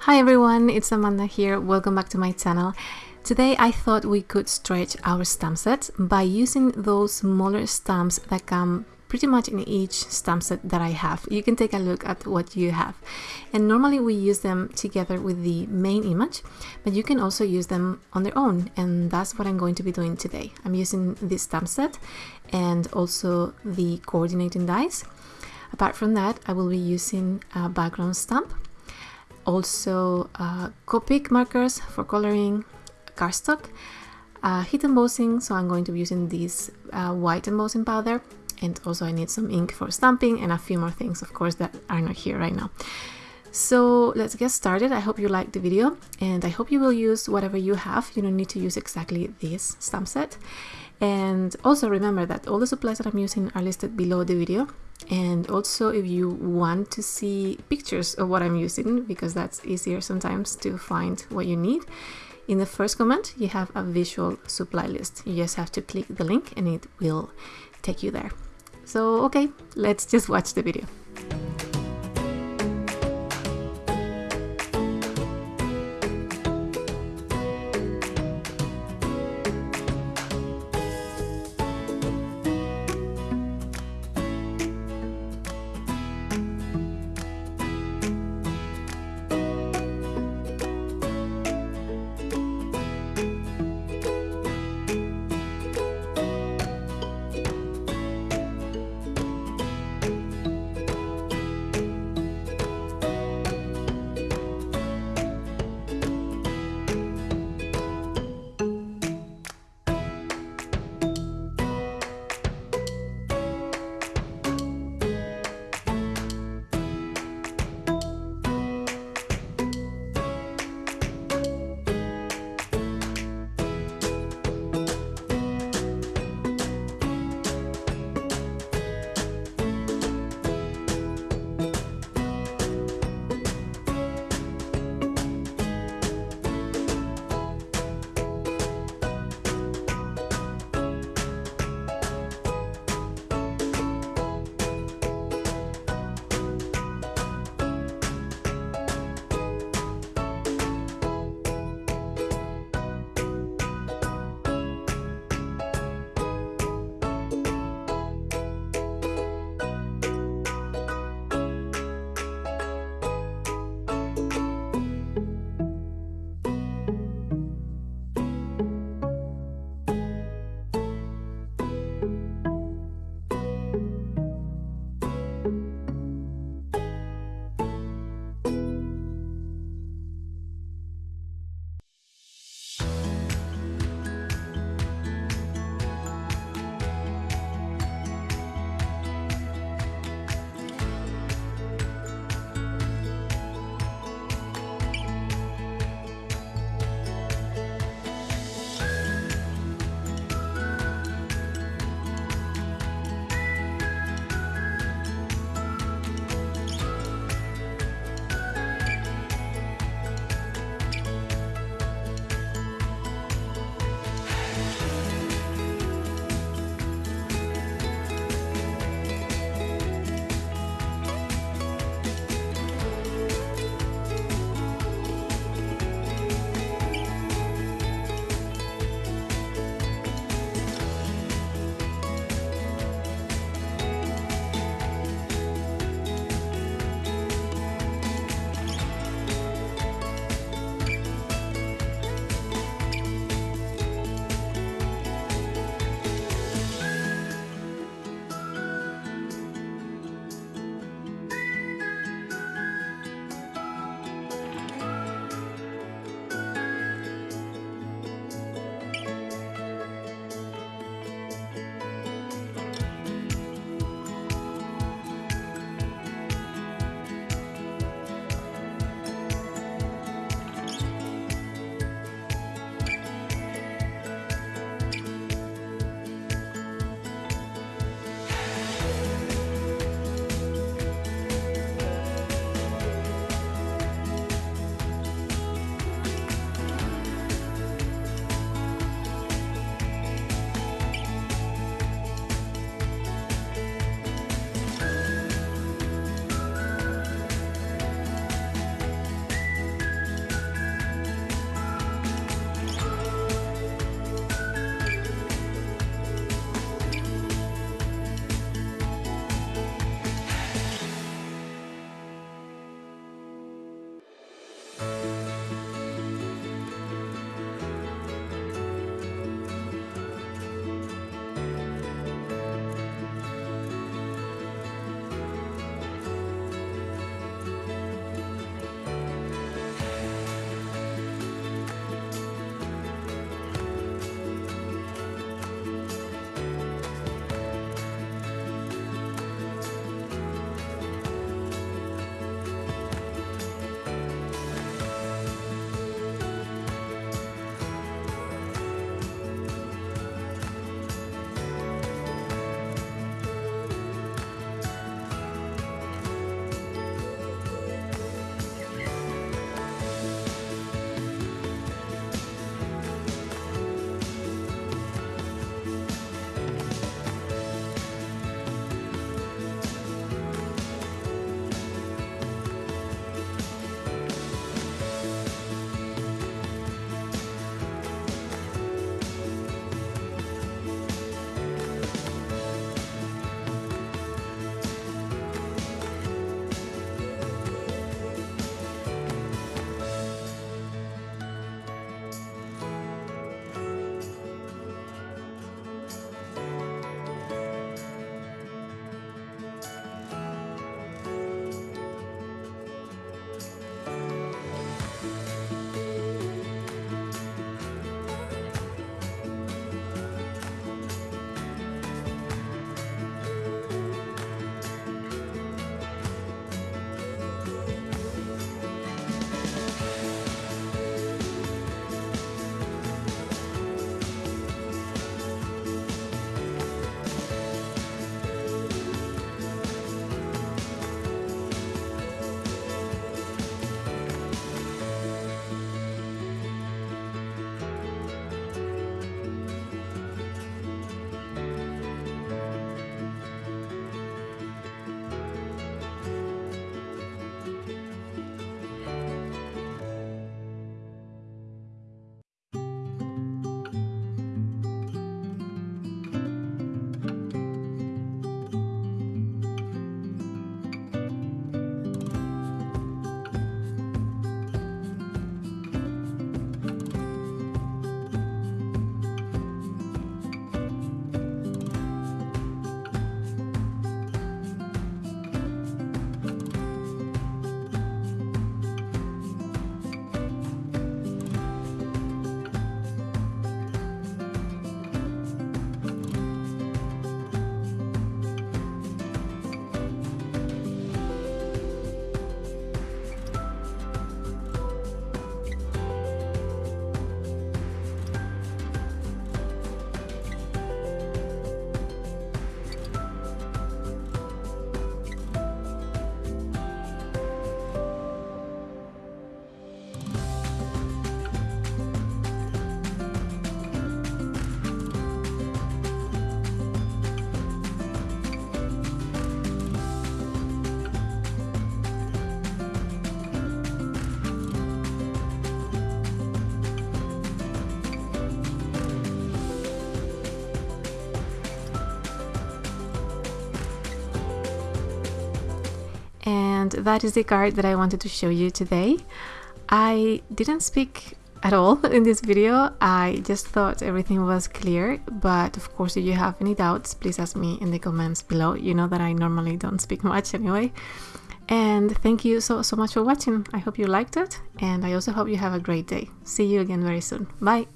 Hi everyone, it's Amanda here. Welcome back to my channel. Today I thought we could stretch our stamp set by using those smaller stamps that come pretty much in each stamp set that I have. You can take a look at what you have. And normally we use them together with the main image, but you can also use them on their own. And that's what I'm going to be doing today. I'm using this stamp set and also the coordinating dies. Apart from that, I will be using a background stamp also uh, Copic markers for coloring, cardstock, uh, heat embossing, so I'm going to be using this uh, white embossing powder, and also I need some ink for stamping and a few more things, of course, that are not here right now. So let's get started. I hope you liked the video and I hope you will use whatever you have. You don't need to use exactly this stamp set. And also remember that all the supplies that I'm using are listed below the video and also if you want to see pictures of what I'm using because that's easier sometimes to find what you need in the first comment you have a visual supply list you just have to click the link and it will take you there so okay let's just watch the video that is the card that I wanted to show you today. I didn't speak at all in this video. I just thought everything was clear, but of course if you have any doubts, please ask me in the comments below. You know that I normally don't speak much anyway. And thank you so, so much for watching. I hope you liked it, and I also hope you have a great day. See you again very soon. Bye!